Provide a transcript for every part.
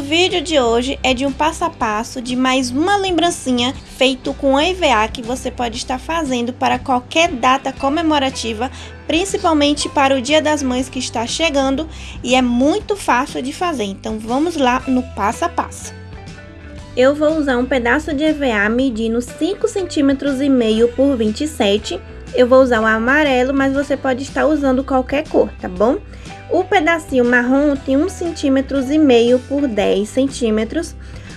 vídeo de hoje é de um passo a passo de mais uma lembrancinha feito com EVA que você pode estar fazendo para qualquer data comemorativa, principalmente para o Dia das Mães que está chegando e é muito fácil de fazer. Então vamos lá no passo a passo. Eu vou usar um pedaço de EVA medindo 5 centímetros e meio por 27. Eu vou usar o amarelo, mas você pode estar usando qualquer cor, tá bom? O pedacinho marrom tem 1,5 centímetros e meio por 10 centímetros.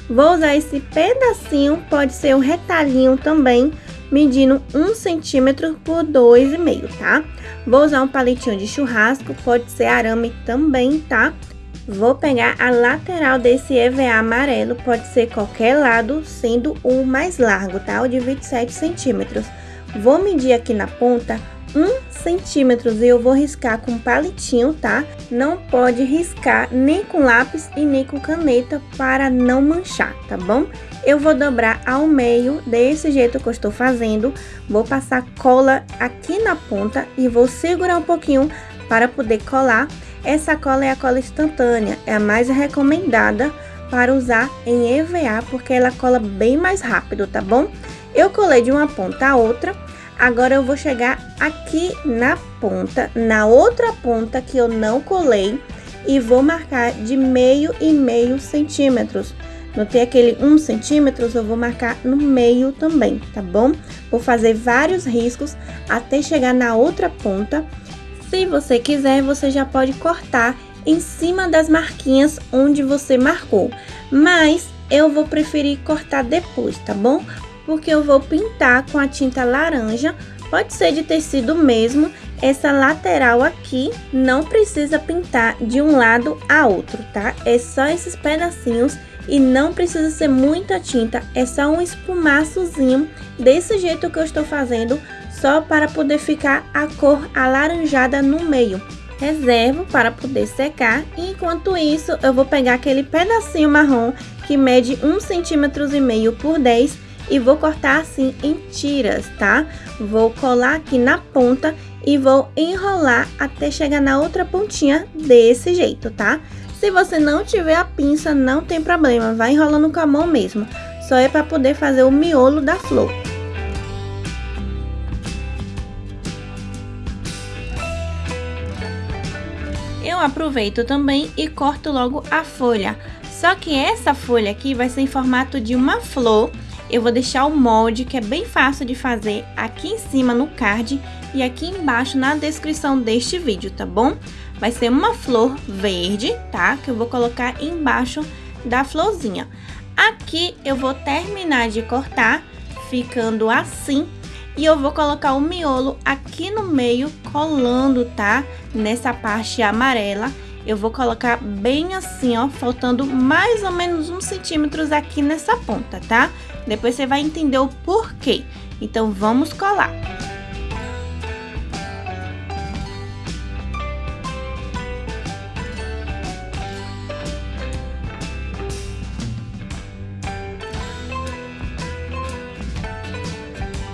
Vou usar esse pedacinho, pode ser um retalhinho também, medindo 1 centímetro por 2,5, tá? Vou usar um palitinho de churrasco, pode ser arame também, tá? Vou pegar a lateral desse EVA amarelo, pode ser qualquer lado, sendo o mais largo, tá? O de 27 centímetros. Vou medir aqui na ponta um centímetros e eu vou riscar com palitinho, tá? Não pode riscar nem com lápis e nem com caneta para não manchar, tá bom? Eu vou dobrar ao meio desse jeito que eu estou fazendo, vou passar cola aqui na ponta e vou segurar um pouquinho para poder colar. Essa cola é a cola instantânea, é a mais recomendada para usar em EVA, porque ela cola bem mais rápido, tá bom? Eu colei de uma ponta a outra Agora eu vou chegar aqui na ponta, na outra ponta que eu não colei e vou marcar de meio e meio centímetros. Notei aquele um centímetros, eu vou marcar no meio também, tá bom? Vou fazer vários riscos até chegar na outra ponta. Se você quiser, você já pode cortar em cima das marquinhas onde você marcou. Mas eu vou preferir cortar depois, tá bom? Porque eu vou pintar com a tinta laranja, pode ser de tecido mesmo, essa lateral aqui não precisa pintar de um lado a outro, tá? É só esses pedacinhos e não precisa ser muita tinta, é só um espumaçozinho desse jeito que eu estou fazendo, só para poder ficar a cor alaranjada no meio. Reservo para poder secar e enquanto isso eu vou pegar aquele pedacinho marrom que mede um centímetros e meio por 10 e vou cortar assim em tiras, tá? Vou colar aqui na ponta e vou enrolar até chegar na outra pontinha desse jeito, tá? Se você não tiver a pinça, não tem problema, vai enrolando com a mão mesmo. Só é para poder fazer o miolo da flor. Eu aproveito também e corto logo a folha. Só que essa folha aqui vai ser em formato de uma flor eu vou deixar o molde, que é bem fácil de fazer, aqui em cima no card e aqui embaixo na descrição deste vídeo, tá bom? Vai ser uma flor verde, tá? Que eu vou colocar embaixo da florzinha. Aqui eu vou terminar de cortar, ficando assim, e eu vou colocar o miolo aqui no meio, colando, tá? Nessa parte amarela eu vou colocar bem assim, ó, faltando mais ou menos um centímetros aqui nessa ponta, tá? Depois você vai entender o porquê. Então, vamos colar.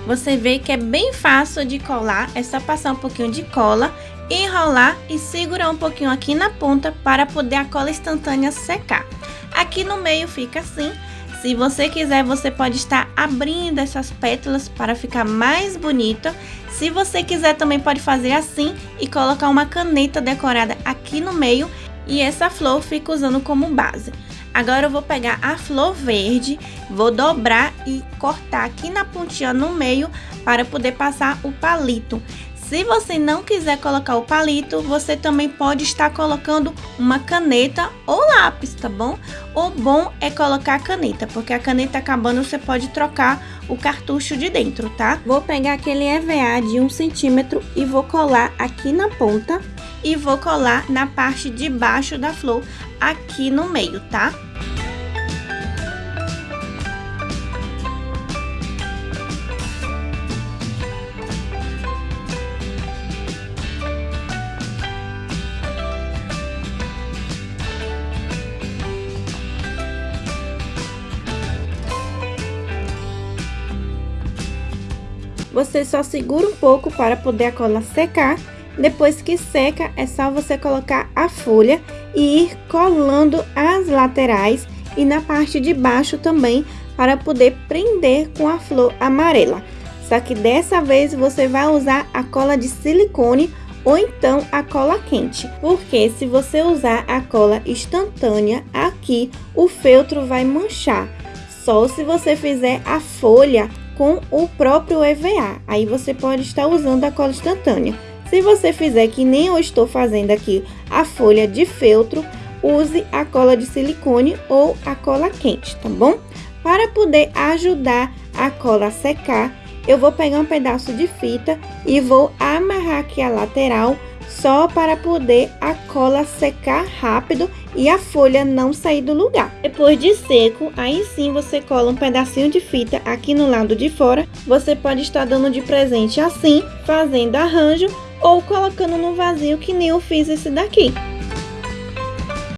Você vê que é bem fácil de colar, é só passar um pouquinho de cola enrolar e segurar um pouquinho aqui na ponta para poder a cola instantânea secar. Aqui no meio fica assim. Se você quiser, você pode estar abrindo essas pétalas para ficar mais bonita. Se você quiser, também pode fazer assim e colocar uma caneta decorada aqui no meio e essa flor fica usando como base. Agora eu vou pegar a flor verde, vou dobrar e cortar aqui na pontinha no meio para poder passar o palito. Se você não quiser colocar o palito, você também pode estar colocando uma caneta ou lápis, tá bom? O bom é colocar a caneta, porque a caneta acabando você pode trocar o cartucho de dentro, tá? Vou pegar aquele EVA de 1 centímetro e vou colar aqui na ponta e vou colar na parte de baixo da flor aqui no meio, tá? Você só segura um pouco para poder a cola secar. Depois que seca, é só você colocar a folha e ir colando as laterais e na parte de baixo também para poder prender com a flor amarela. Só que dessa vez você vai usar a cola de silicone ou então a cola quente, porque se você usar a cola instantânea aqui, o feltro vai manchar. Só se você fizer a folha com o próprio EVA, aí você pode estar usando a cola instantânea. Se você fizer que nem eu estou fazendo aqui a folha de feltro, use a cola de silicone ou a cola quente, tá bom? Para poder ajudar a cola a secar, eu vou pegar um pedaço de fita e vou amarrar aqui a lateral só para poder a cola secar rápido e a folha não sair do lugar. Depois de seco, aí sim você cola um pedacinho de fita aqui no lado de fora. Você pode estar dando de presente assim, fazendo arranjo ou colocando no vasinho que nem eu fiz esse daqui.